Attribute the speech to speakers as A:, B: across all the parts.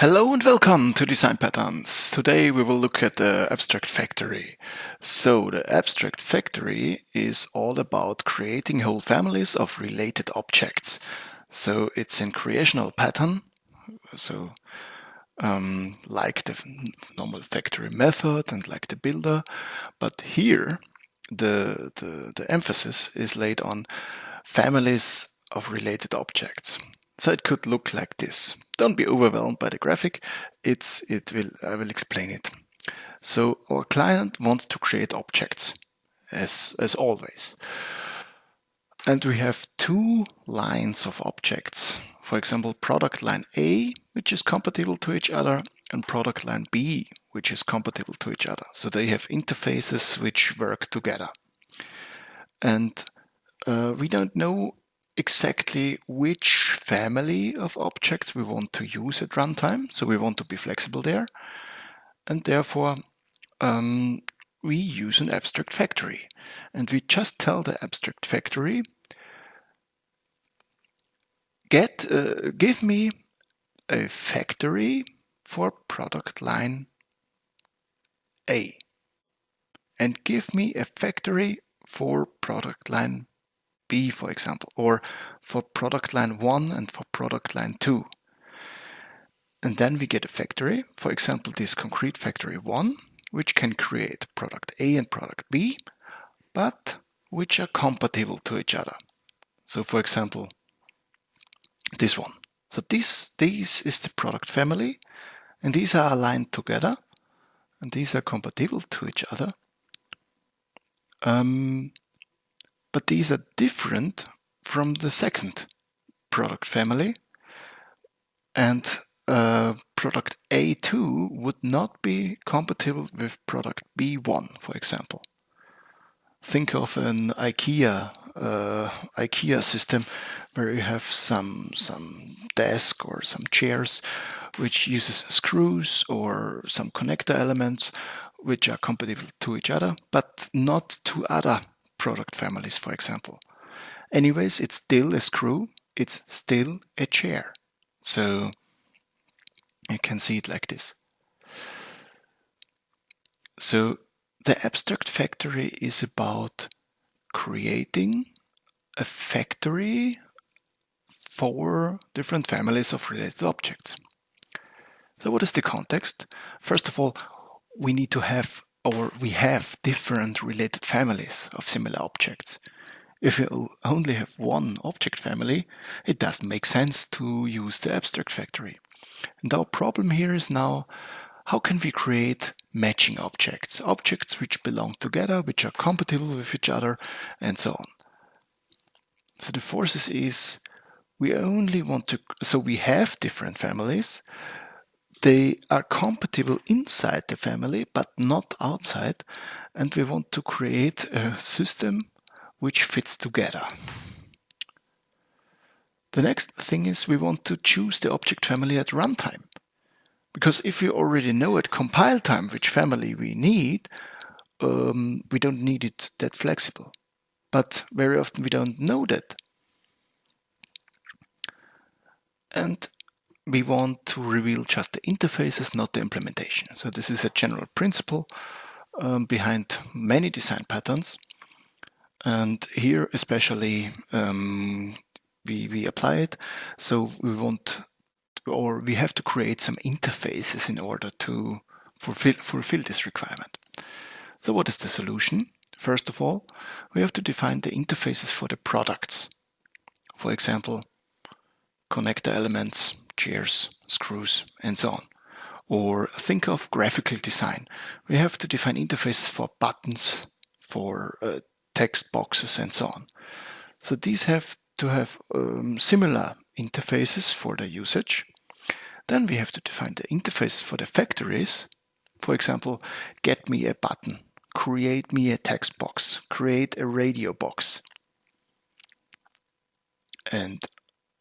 A: Hello and welcome to Design Patterns. Today we will look at the Abstract Factory. So the Abstract Factory is all about creating whole families of related objects. So it's in creational pattern, so um, like the normal factory method and like the builder, but here the, the, the emphasis is laid on families of related objects. So it could look like this. Don't be overwhelmed by the graphic. It's, it will, I will explain it. So our client wants to create objects as, as always. And we have two lines of objects. For example, product line A, which is compatible to each other, and product line B, which is compatible to each other. So they have interfaces which work together. And uh, we don't know exactly which family of objects we want to use at runtime. So we want to be flexible there. And therefore, um, we use an abstract factory. And we just tell the abstract factory, get, uh, give me a factory for product line A. And give me a factory for product line B, for example, or for product line 1 and for product line 2. And then we get a factory, for example, this concrete factory 1, which can create product A and product B, but which are compatible to each other. So for example, this one. So this, this is the product family, and these are aligned together, and these are compatible to each other. Um, but these are different from the second product family. And uh, product A2 would not be compatible with product B1, for example. Think of an IKEA uh, IKEA system where you have some some desk or some chairs which uses screws or some connector elements which are compatible to each other, but not to other product families, for example. Anyways, it's still a screw, it's still a chair. So you can see it like this. So the abstract factory is about creating a factory for different families of related objects. So what is the context? First of all, we need to have or we have different related families of similar objects. If you only have one object family, it doesn't make sense to use the abstract factory. And our problem here is now, how can we create matching objects? Objects which belong together, which are compatible with each other, and so on. So the forces is, we only want to, so we have different families, they are compatible inside the family, but not outside. And we want to create a system which fits together. The next thing is we want to choose the object family at runtime. Because if we already know at compile time which family we need, um, we don't need it that flexible. But very often we don't know that. And we want to reveal just the interfaces, not the implementation. So this is a general principle um, behind many design patterns. And here especially um, we, we apply it. So we want, or we have to create some interfaces in order to fulfill, fulfill this requirement. So what is the solution? First of all, we have to define the interfaces for the products. For example, connector elements, chairs, screws, and so on. Or think of graphical design. We have to define interfaces for buttons, for uh, text boxes, and so on. So these have to have um, similar interfaces for the usage. Then we have to define the interface for the factories. For example, get me a button, create me a text box, create a radio box. And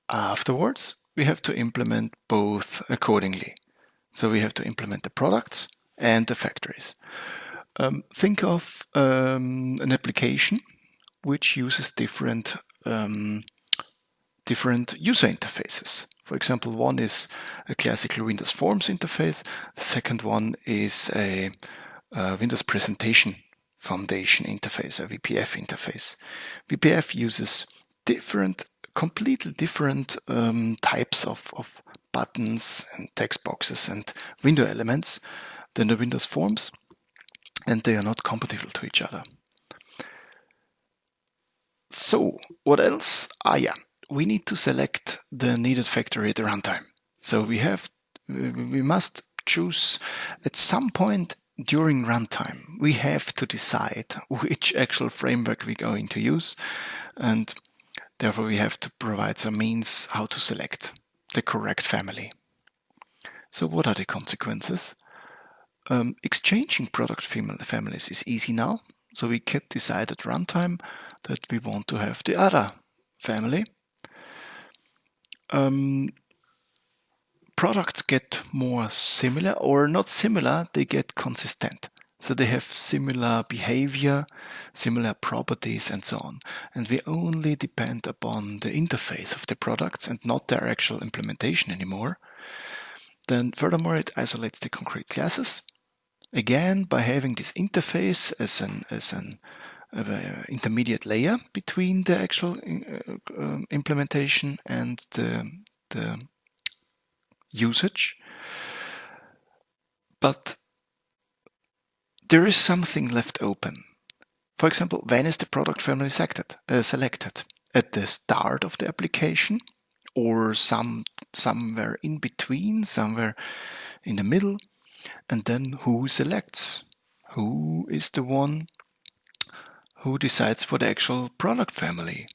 A: afterwards, we have to implement both accordingly. So we have to implement the products and the factories. Um, think of um, an application which uses different um, different user interfaces. For example, one is a classical Windows Forms interface. The second one is a, a Windows Presentation Foundation interface, a WPF interface. WPF uses different, completely different um, types of, of buttons and text boxes and window elements than the Windows Forms, and they are not compatible to each other. So, what else? Ah, yeah, we need to select the needed factory at the runtime. So we have, we must choose at some point during runtime, we have to decide which actual framework we're going to use. And therefore we have to provide some means how to select the correct family. So what are the consequences? Um, exchanging product families is easy now. So we can decide at runtime that we want to have the other family um, products get more similar or not similar, they get consistent. So they have similar behavior, similar properties and so on. And we only depend upon the interface of the products and not their actual implementation anymore. Then furthermore, it isolates the concrete classes. Again, by having this interface as an, as an uh, intermediate layer between the actual uh, um, implementation and the, the usage. But there is something left open. For example, when is the product family selected? Uh, selected? At the start of the application or some somewhere in between, somewhere in the middle? And then who selects? Who is the one who decides for the actual product family.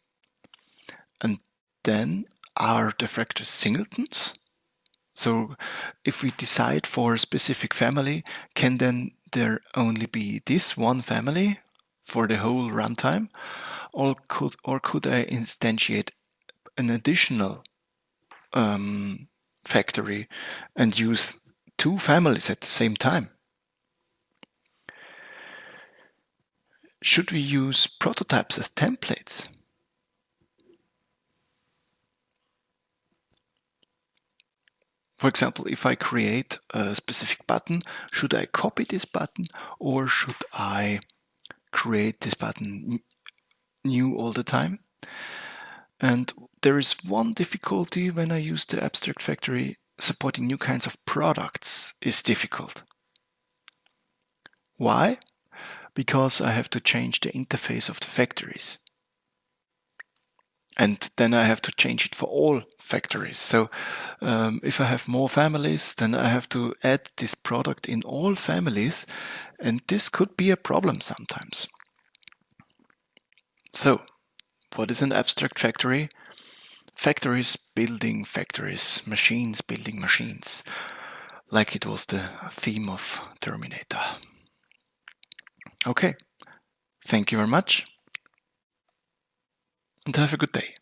A: And then are the factors singletons? So if we decide for a specific family, can then there only be this one family for the whole runtime? Or could, or could I instantiate an additional um, factory and use two families at the same time? Should we use prototypes as templates? For example, if I create a specific button, should I copy this button or should I create this button new all the time? And there is one difficulty when I use the Abstract Factory, supporting new kinds of products is difficult. Why? because I have to change the interface of the factories. And then I have to change it for all factories. So um, if I have more families, then I have to add this product in all families. And this could be a problem sometimes. So what is an abstract factory? Factories building factories, machines building machines, like it was the theme of Terminator. Okay, thank you very much and have a good day.